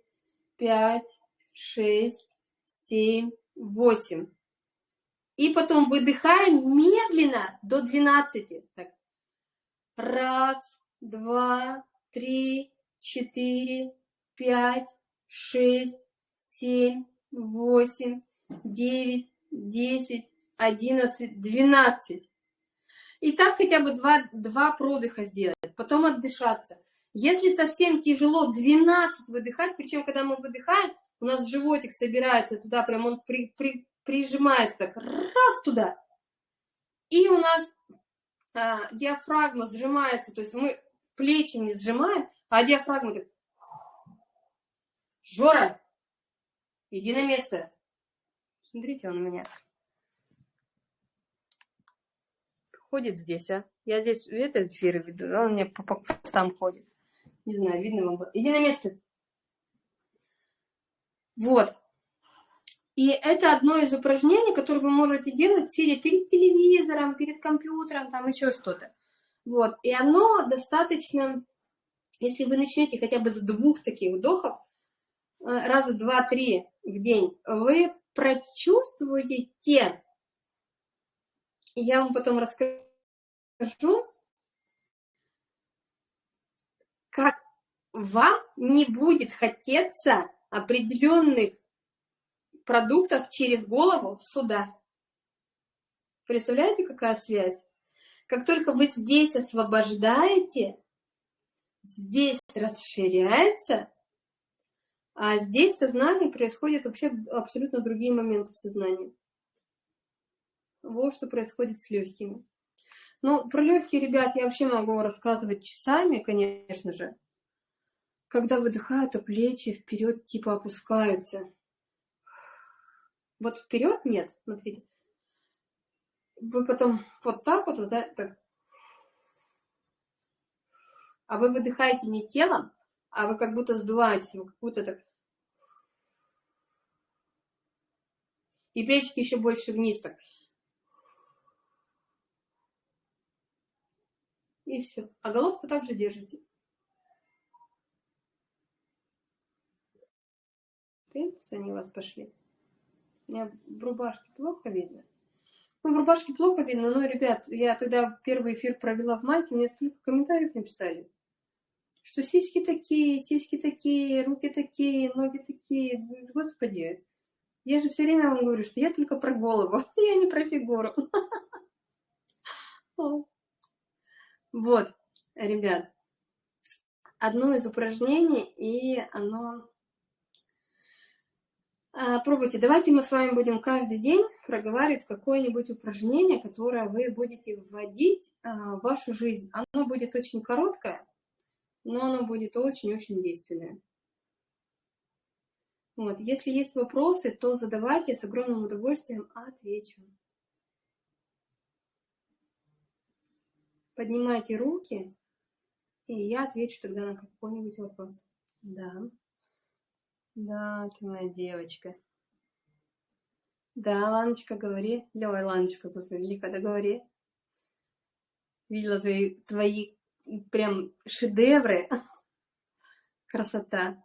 пять, шесть, семь, восемь. И потом выдыхаем медленно до 12. Так. Раз, два, три, четыре, пять, шесть, семь, восемь, девять, десять, одиннадцать, двенадцать. И так хотя бы два, два продыха сделать, потом отдышаться. Если совсем тяжело, 12 выдыхать, причем когда мы выдыхаем, у нас животик собирается туда, прям он при, при, прижимается раз туда. И у нас а, диафрагма сжимается, то есть мы плечи не сжимаем, а диафрагма так, Жора, иди на место. Смотрите, он у меня ходит здесь, а? Я здесь это эфиры веду, а он мне по постам ходит. Не знаю, видно вам. Иди на место. Вот. И это одно из упражнений, которое вы можете делать сидя перед телевизором, перед компьютером, там еще что-то. Вот. И оно достаточно, если вы начнете хотя бы с двух таких вдохов, э, раза два-три в день, вы прочувствуете, я вам потом расскажу, как вам не будет хотеться определенных продуктов через голову сюда. Представляете, какая связь? Как только вы здесь освобождаете, здесь расширяется, а здесь в сознании происходят вообще абсолютно другие моменты в сознании. Вот что происходит с легкими. Ну, про легкие, ребят, я вообще могу рассказывать часами, конечно же. Когда выдыхают, то плечи вперед типа опускаются. Вот вперед нет, смотрите. Вы потом вот так вот, вот так. А вы выдыхаете не телом, а вы как будто сдуваетесь, вы как будто так. И плечики еще больше вниз так. И все. А головку также держите. Тынц, они у вас пошли. У меня в рубашке плохо видно. Ну, в рубашке плохо видно, но, ребят, я тогда первый эфир провела в майке, мне столько комментариев написали, что сиськи такие, сиськи такие, руки такие, ноги такие. Господи, я же все время вам говорю, что я только про голову, я не про фигуру. Вот, ребят, одно из упражнений, и оно а, пробуйте. Давайте мы с вами будем каждый день проговаривать какое-нибудь упражнение, которое вы будете вводить а, в вашу жизнь. Оно будет очень короткое, но оно будет очень-очень действенное. Вот. Если есть вопросы, то задавайте, с огромным удовольствием отвечу. Поднимайте руки, и я отвечу тогда на какой-нибудь вопрос. Да. Да, ты моя девочка. Да, Ланочка, говори. Ой, Ланочка, господи, когда говори. Видела твои, твои прям шедевры. Красота.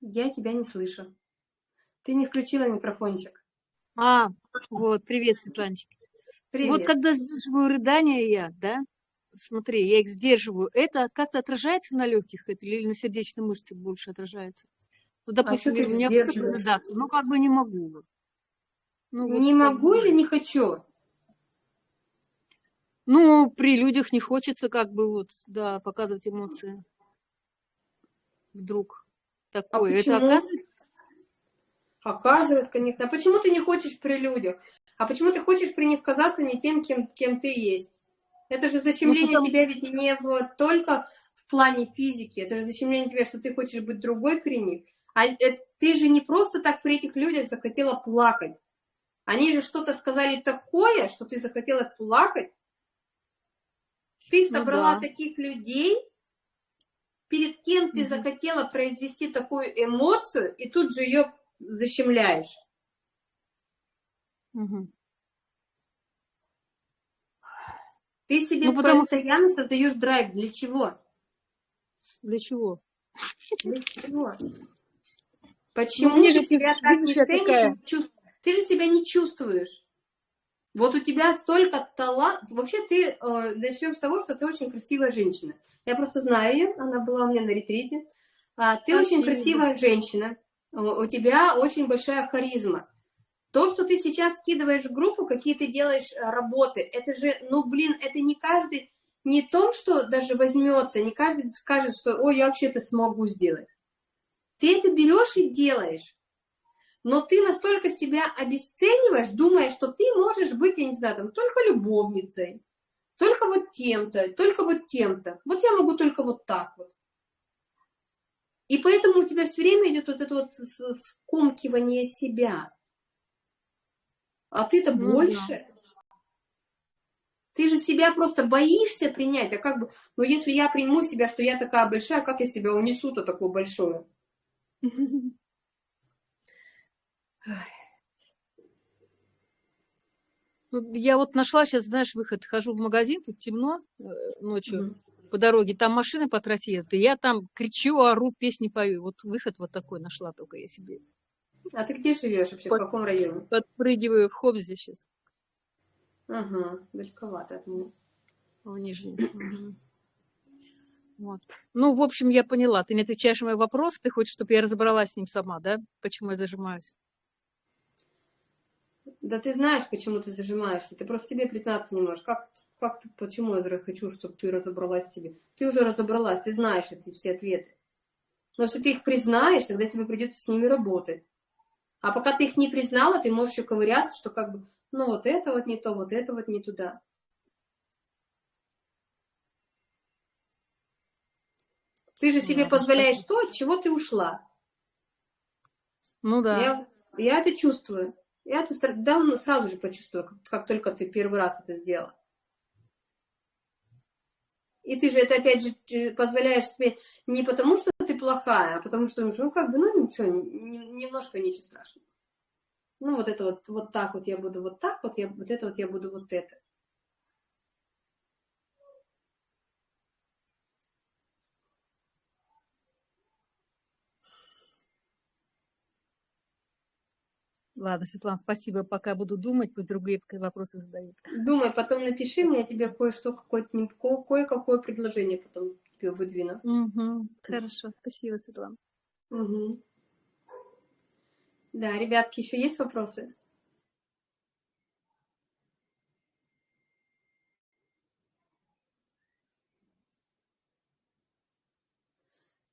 Я тебя не слышу. Ты не включила микрофончик. А, вот, привет, Светланчик. Привет. Вот когда сдерживаю рыдания я, да, смотри, я их сдерживаю, это как-то отражается на легких или на сердечной мышце больше отражается? Ну, допустим, а у меня рыдаться, ну, как бы не могу. Ну, не вот могу бы... или не хочу? Ну, при людях не хочется как бы вот, да, показывать эмоции. Вдруг такое. А это оказывается? Оказывает, конечно. А почему ты не хочешь при людях? А почему ты хочешь при них казаться не тем, кем, кем ты есть? Это же защемление ну, потому... тебя ведь не в, только в плане физики. Это же защемление тебя, что ты хочешь быть другой при них. А это, ты же не просто так при этих людях захотела плакать. Они же что-то сказали такое, что ты захотела плакать. Ты ну собрала ну, да. таких людей, перед кем ты угу. захотела произвести такую эмоцию, и тут же ее защемляешь. Угу. Ты себе ну, потому... постоянно создаешь драйв. Для чего? Для чего? Для чего? Почему ну, ты себя так не ценишь? Такая... Ты же себя не чувствуешь. Вот у тебя столько таланта. Вообще ты, э, начнем с того, что ты очень красивая женщина. Я просто знаю ее, она была у меня на ретрите. А, ты Спасибо. очень красивая женщина, у тебя очень большая харизма. То, что ты сейчас скидываешь в группу, какие ты делаешь э, работы, это же, ну, блин, это не каждый, не то, что даже возьмется, не каждый скажет, что, ой, я вообще это смогу сделать. Ты это берешь и делаешь но ты настолько себя обесцениваешь, думая, что ты можешь быть, я не знаю, там, только любовницей, только вот тем-то, только вот тем-то. Вот я могу только вот так вот. И поэтому у тебя все время идет вот это вот скомкивание себя. А ты-то ну, больше. Да. Ты же себя просто боишься принять. А как бы, ну если я приму себя, что я такая большая, как я себя унесу-то такую большую? Ну, я вот нашла сейчас, знаешь, выход, хожу в магазин, тут темно э, ночью mm-hmm. по дороге, там машины по трассе едут, и я там кричу, ору, песни пою. Вот выход вот такой нашла только я себе. А ты где живешь вообще, Под, в каком районе? Подпрыгиваю в Хобзе сейчас. Ага, далековато от меня. В Нижнем. Вот. Ну, в общем, я поняла. Ты не отвечаешь на мой вопрос. Ты хочешь, чтобы я разобралась с ним сама, да? Почему я зажимаюсь? Да ты знаешь, почему ты зажимаешься. Ты просто себе признаться не можешь. Как, как ты, почему я хочу, чтобы ты разобралась в себе? Ты уже разобралась, ты знаешь эти все ответы. Но если ты их признаешь, тогда тебе придется с ними работать. А пока ты их не признала, ты можешь еще ковыряться, что как бы, ну вот это вот не то, вот это вот не туда. Ты же себе позволяешь то, от чего ты ушла. Ну да. Я, я это чувствую. Я это давно сразу же почувствовала, как, как только ты первый раз это сделала. И ты же это, опять же, позволяешь себе не потому, что ты плохая, а потому что, ну, как бы, ну, ничего, немножко ничего страшного. Ну, вот это вот, вот так вот я буду вот так, вот, я, вот это вот я буду вот это. Ладно, Светлана, спасибо. Пока буду думать, пусть другие вопросы задают. Думай, потом напиши мне, я тебе кое-что, кое-какое предложение потом тебе выдвину. Угу, хорошо, спасибо, Светлана. Угу. Да, ребятки, еще есть вопросы?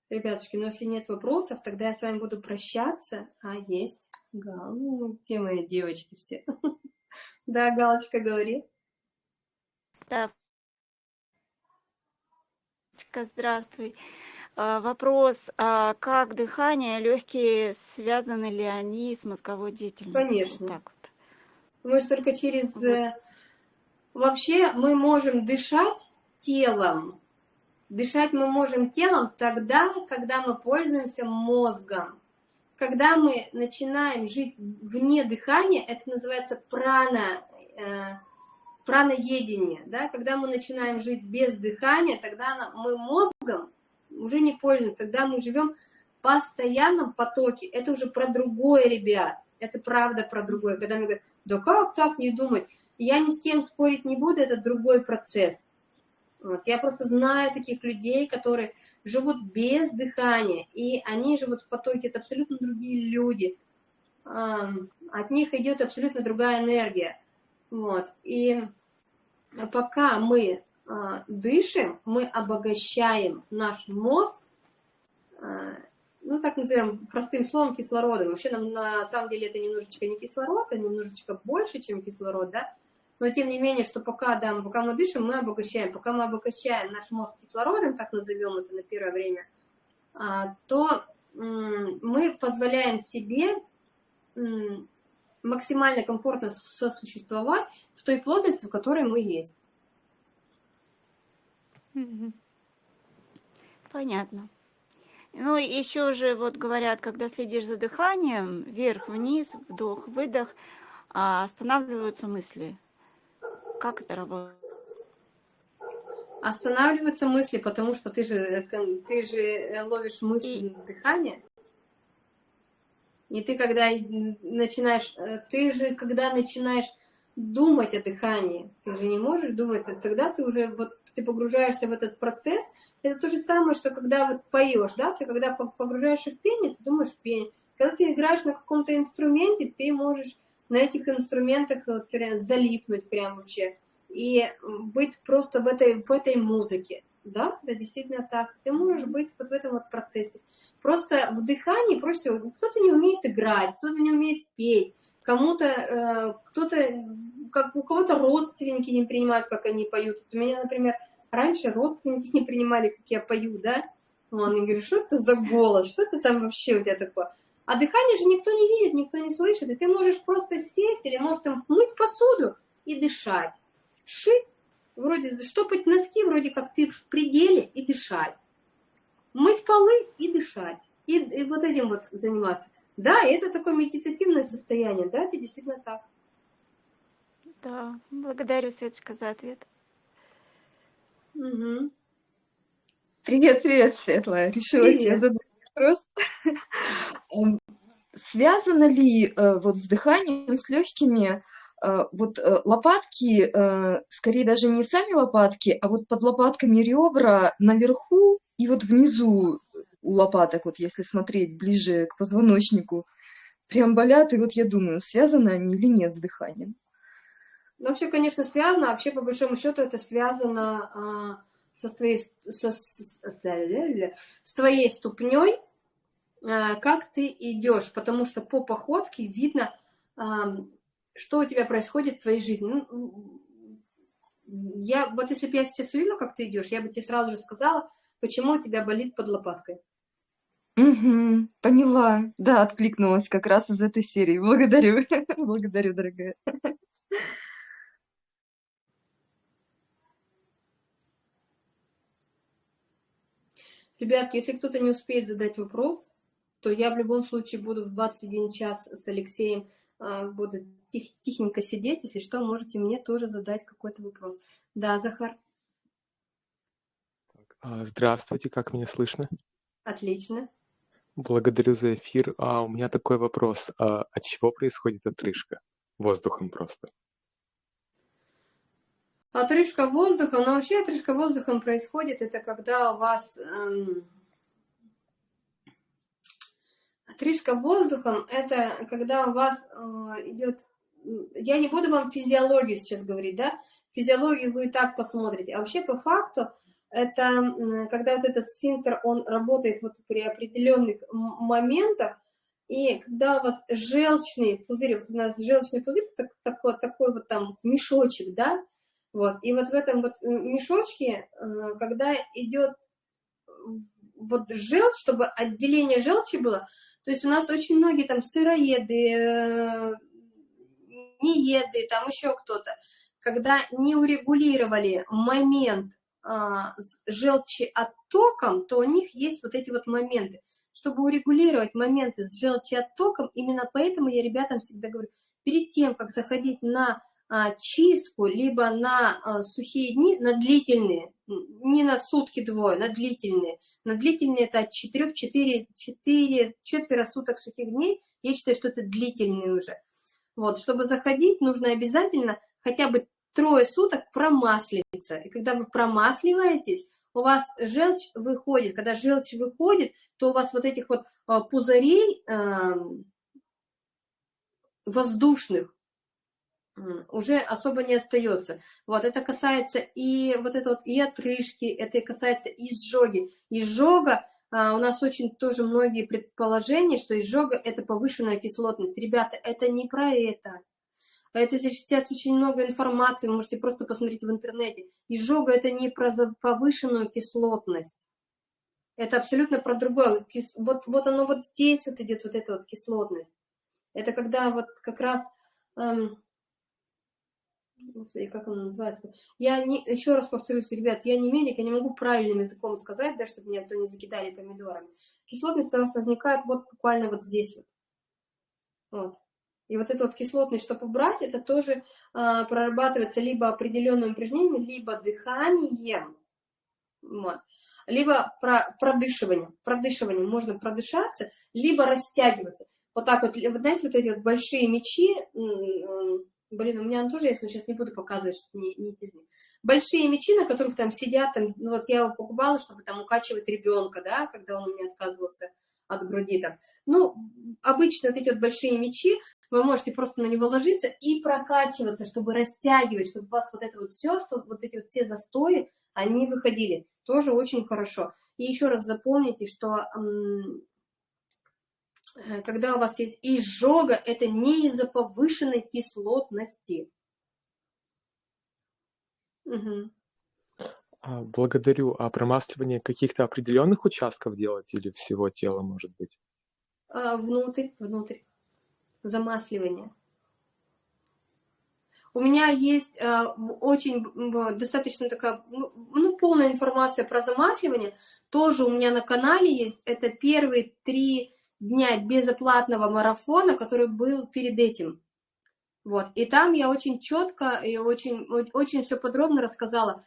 Ребятушки, ну если нет вопросов, тогда я с вами буду прощаться. А, есть. Гал, ну, где мои девочки все? Да, Галочка, говори. Да. Здравствуй. А, вопрос, а как дыхание, легкие, связаны ли они с мозговой деятельностью? Конечно. Так вот. Мы же только через... Вот. Э, вообще мы можем дышать телом. Дышать мы можем телом тогда, когда мы пользуемся мозгом. Когда мы начинаем жить вне дыхания, это называется прана, э, праноедение, да, когда мы начинаем жить без дыхания, тогда мы мозгом уже не пользуемся, тогда мы живем в постоянном потоке, это уже про другое, ребят, это правда про другое, когда мне говорят, да как так не думать, я ни с кем спорить не буду, это другой процесс. Вот. Я просто знаю таких людей, которые живут без дыхания, и они живут в потоке, это абсолютно другие люди. От них идет абсолютно другая энергия. Вот. И пока мы а, дышим, мы обогащаем наш мозг, а, ну, так назовем простым словом, кислородом. Вообще, нам на самом деле это немножечко не кислород, а немножечко больше, чем кислород, да, но тем не менее, что пока, да, пока мы дышим, мы обогащаем. Пока мы обогащаем наш мозг кислородом, так назовем это на первое время, а, то мы позволяем себе максимально комфортно сосуществовать в той плотности, в которой мы есть. Понятно. Ну, еще же вот говорят, когда следишь за дыханием, вверх-вниз, вдох-выдох, а останавливаются мысли. Как это работает? Останавливаются мысли, потому что ты же, э, ты же э, ловишь мысли И... дыхания. И ты когда начинаешь, э, ты же когда начинаешь думать о дыхании, ты же не можешь думать, тогда ты уже вот ты погружаешься в этот процесс. Это то же самое, что когда вот поешь, да, ты когда погружаешься в пение, ты думаешь в пение. Когда ты играешь на каком-то инструменте, ты можешь на этих инструментах вот, залипнуть прям вообще и быть просто в этой, в этой музыке. Да, это действительно так. Ты можешь быть вот в этом вот процессе. Просто в дыхании проще всего, кто-то не умеет играть, кто-то не умеет петь, кому-то, э, кто-то, как у кого-то родственники не принимают, как они поют. Вот у меня, например, раньше родственники не принимали, как я пою, да? Он говорит, что это за голос, что это там вообще у тебя такое? А дыхание же никто не видит, никто не слышит, и ты можешь просто сесть или можешь там мыть посуду и дышать. Шить, вроде штопать носки, вроде как ты в пределе и дышать. Мыть полы и дышать. И, и вот этим вот заниматься. Да, это такое медитативное состояние, да, это действительно так. Да, благодарю, Светочка, за ответ. Угу. Привет, привет, Светлая. Решила привет. себе задать вопрос. Связано ли э, вот с дыханием, с легкими, э, вот э, лопатки, скорее даже не сами лопатки, а вот под лопатками ребра наверху и вот внизу у лопаток, вот если смотреть ближе к позвоночнику, прям болят, и вот я думаю, связаны они или нет с дыханием. Ну, вообще, конечно, связано, а вообще, по большому счету, это связано а, со, твоей, со, с, с твоей ступней, как ты идешь, потому что по походке видно, а, что у тебя происходит в твоей жизни. Ну, я, вот если бы я сейчас увидела, как ты идешь, я бы тебе сразу же сказала, почему у тебя болит под лопаткой. Угу, поняла. Да, откликнулась как раз из этой серии. Благодарю. Благодарю, дорогая. Ребятки, если кто-то не успеет задать вопрос, то я в любом случае буду в 21 час с Алексеем, а, буду тих, тихенько сидеть. Если что, можете мне тоже задать какой-то вопрос. Да, Захар? А, здравствуйте, как меня слышно? Отлично. Благодарю за эфир. А у меня такой вопрос. А от чего происходит отрыжка? Воздухом просто. Отрыжка воздухом, но вообще отрыжка воздухом происходит, это когда у вас эм, Отрыжка воздухом – это когда у вас э, идет… Я не буду вам физиологию сейчас говорить, да? Физиологию вы и так посмотрите. А вообще по факту это когда вот этот сфинктер, он работает вот при определенных моментах, и когда у вас желчный пузырь, вот у нас желчный пузырь, так, такой, такой вот там мешочек, да, вот, и вот в этом вот мешочке, э, когда идет вот желчь, чтобы отделение желчи было, то есть у нас очень многие там сыроеды, э, нееды, там еще кто-то, когда не урегулировали момент а, с желчеоттоком, то у них есть вот эти вот моменты. Чтобы урегулировать моменты с желчеоттоком, именно поэтому я ребятам всегда говорю, перед тем, как заходить на чистку либо на а, сухие дни, на длительные, не на сутки двое, на длительные. На длительные это от 4, 4, 4, четверо суток сухих дней. Я считаю, что это длительные уже. Вот, чтобы заходить, нужно обязательно хотя бы трое суток промаслиться. И когда вы промасливаетесь, у вас желчь выходит. Когда желчь выходит, то у вас вот этих вот а, пузырей воздушных уже особо не остается. Вот, это касается и вот это вот и отрыжки, это касается и изжоги. Изжога, а, у нас очень тоже многие предположения, что изжога – это повышенная кислотность. Ребята, это не про это. Это здесь сейчас очень много информации, вы можете просто посмотреть в интернете. Изжога – это не про повышенную кислотность. Это абсолютно про другое. Вот, вот оно вот здесь вот идет, вот эта вот кислотность. Это когда вот как раз... Эм, Господи, как она называется? Я не, еще раз повторюсь, ребят, я не медик, я не могу правильным языком сказать, да, чтобы меня кто не закидали помидорами. Кислотность у нас возникает вот буквально вот здесь вот. Вот. И вот эту вот кислотность, чтобы убрать, это тоже а, прорабатывается либо определенным упражнением, либо дыханием, вот. либо про, продышиванием. Продышиванием можно продышаться, либо растягиваться. Вот так вот, вот знаете, вот эти вот большие мечи, блин, у меня он тоже есть, но сейчас не буду показывать, чтобы не, не теснить. Большие мечи, на которых там сидят, там, ну, вот я его покупала, чтобы там укачивать ребенка, да, когда он у меня отказывался от груди там. Ну, обычно вот эти вот большие мечи, вы можете просто на него ложиться и прокачиваться, чтобы растягивать, чтобы у вас вот это вот все, чтобы вот эти вот все застои, они выходили. Тоже очень хорошо. И еще раз запомните, что когда у вас есть изжога, это не из-за повышенной кислотности. Угу. Благодарю. А промасливание каких-то определенных участков делать или всего тела, может быть? А, внутрь, внутрь. Замасливание. У меня есть э, очень достаточно такая, ну, ну, полная информация про замасливание. Тоже у меня на канале есть. Это первые три дня безоплатного марафона, который был перед этим. Вот. И там я очень четко и очень, очень все подробно рассказала,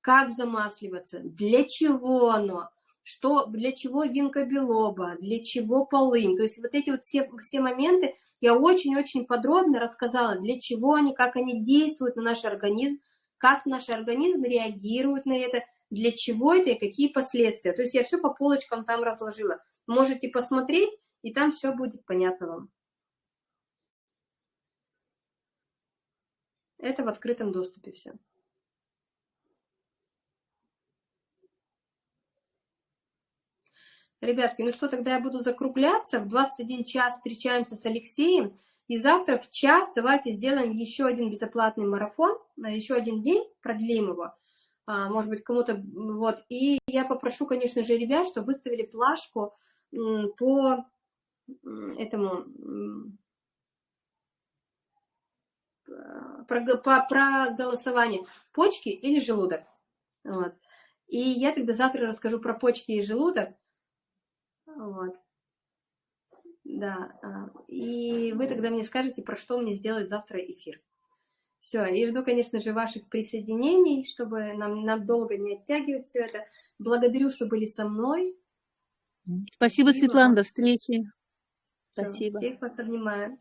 как замасливаться, для чего оно, что, для чего гинкобелоба, для чего полынь. То есть вот эти вот все, все моменты я очень-очень подробно рассказала, для чего они, как они действуют на наш организм, как наш организм реагирует на это, для чего это и какие последствия. То есть я все по полочкам там разложила. Можете посмотреть, и там все будет понятно вам. Это в открытом доступе все. Ребятки, ну что, тогда я буду закругляться. В 21 час встречаемся с Алексеем. И завтра в час давайте сделаем еще один безоплатный марафон, на еще один день, продлим его. А, может быть, кому-то... Вот. И я попрошу, конечно же, ребят, чтобы выставили плашку по этому про, по, про голосование почки или желудок. Вот. И я тогда завтра расскажу про почки и желудок. Вот. Да. А, и вы тогда мне скажете, про что мне сделать завтра эфир. Все, и жду, конечно же, ваших присоединений, чтобы нам, нам долго не оттягивать все это. Благодарю, что были со мной. Спасибо, Спасибо. Светлана, до встречи. Спасибо. Всех вас обнимаю.